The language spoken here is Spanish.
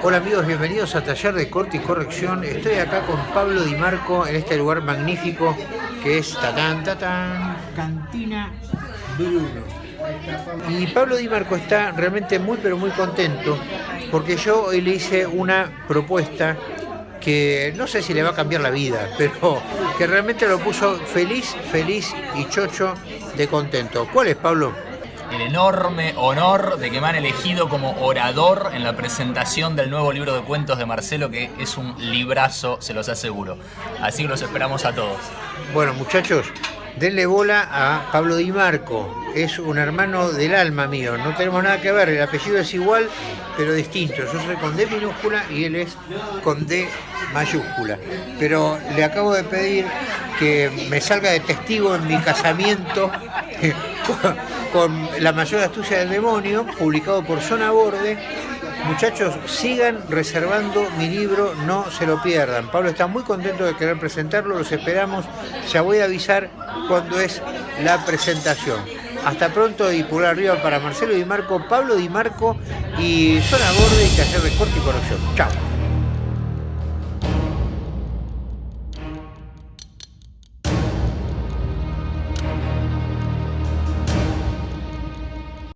Hola amigos, bienvenidos a Taller de Corte y Corrección. Estoy acá con Pablo Di Marco en este lugar magnífico que es Tatán, Tatán, Cantina Bruno. Y Pablo Di Marco está realmente muy pero muy contento porque yo hoy le hice una propuesta que no sé si le va a cambiar la vida, pero que realmente lo puso feliz, feliz y chocho de contento. ¿Cuál es, Pablo? El enorme honor de que me han elegido como orador en la presentación del nuevo libro de cuentos de Marcelo, que es un librazo, se los aseguro. Así que los esperamos a todos. Bueno, muchachos, denle bola a Pablo Di Marco. Es un hermano del alma mío. No tenemos nada que ver. El apellido es igual, pero distinto. Yo soy con D minúscula y él es con D mayúscula. Pero le acabo de pedir que me salga de testigo en mi casamiento con La mayor astucia del demonio, publicado por Zona Borde. Muchachos, sigan reservando mi libro, no se lo pierdan. Pablo está muy contento de querer presentarlo, los esperamos. Ya voy a avisar cuando es la presentación. Hasta pronto y pulgar arriba para Marcelo Di Marco, Pablo Di Marco y Zona Borde y Taller de Corte y Corrección. Chao.